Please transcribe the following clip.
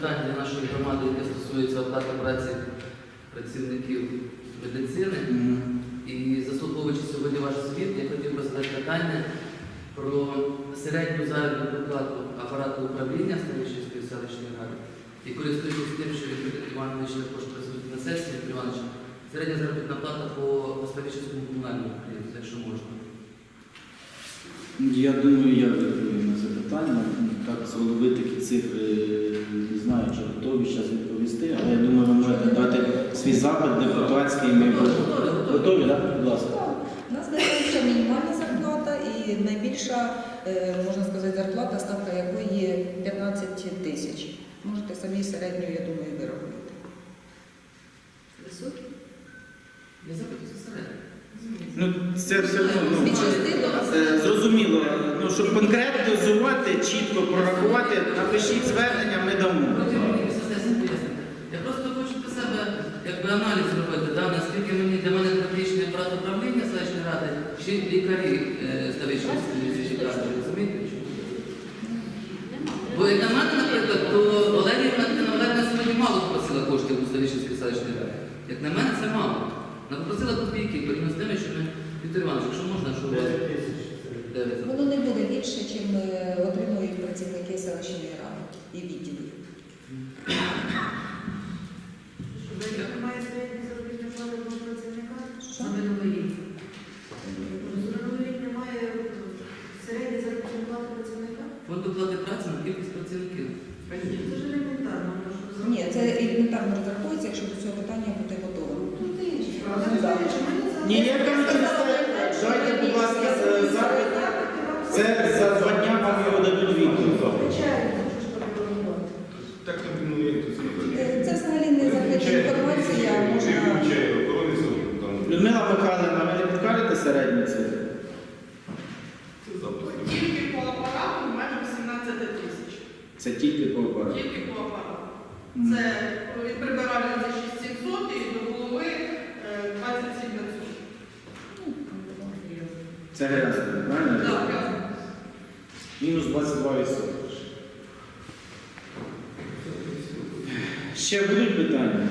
питання для нашої громади, яке стосується оплати праці працівників медицини. І заслуховуючи сьогодні ваш звіт, я хотів би задати питання про середню заробітну плату апарату управління Ставищенської селищної ради. І користуючись тим, що Віктор Іванович також присутній на сесії, Віктор Іванович, середня заробітна плата по Ставищенському комунальному підприємству, якщо можна. Я думаю, я відповім на це питання. Так, з голови такі цифри чи готові зараз відповісти, але я думаю, ви можете дати свій запит депутатський. Ми Готові, так? Будь ласка. У нас найменша мінімальна зарплата і найбільша, е, можна сказати, зарплата, ставка якої є 15 тисяч. Можете самі середню, я думаю, виробити. Високі? Я запитую за середню. Ну, це все одно. Ну, е, зрозуміло, ну, щоб конкретизувати, чітко прорахувати, напишіть звернення, ми дамо. Потім пояснити. Я просто хочу для себе якби аналіз зробити, да, наскільки мені для мене критичний апарат управління селищної ради, чи лікарі е, Ставищенської міської ради, розумієте? Бо як на мене, наприклад, то Олені Валентина сьогодні мало попросила коштів у Ставищенській селищної ради. Як на мене, це мало. Вона попросила копійки, порівняно з тими, що Віктор Іванович, якщо можна, що дев'ять. Воно не буде більше, чим е, отримують працівники селищної ради і відділів. Немає середньої заробітної плати одного працівника? На минулий рік. Рік немає середньої заробітної плати працівника? Фонд оплати праці на кількість працівників. Це ж елементарно. Ні, це елементарно розрахується, якщо до цього питання буде готово. Ну, Ні, я кажу, через будь ласка, запит. Це за два дня вам його дадуть відповідь. Звичайно, що ж? Так ну як тут зробити? Е, Це взагалі не закрита інформація, Людмила Михайлівна, ви не підкажете середню цифру? Тільки по апарату майже 18 тисяч. Це тільки по апарату. Тільки по апарату. Це від прибиральниці 6700 і до голови е, 27500. Це грязно, правильно? Так, Мінус 22%. Ще будуть питання?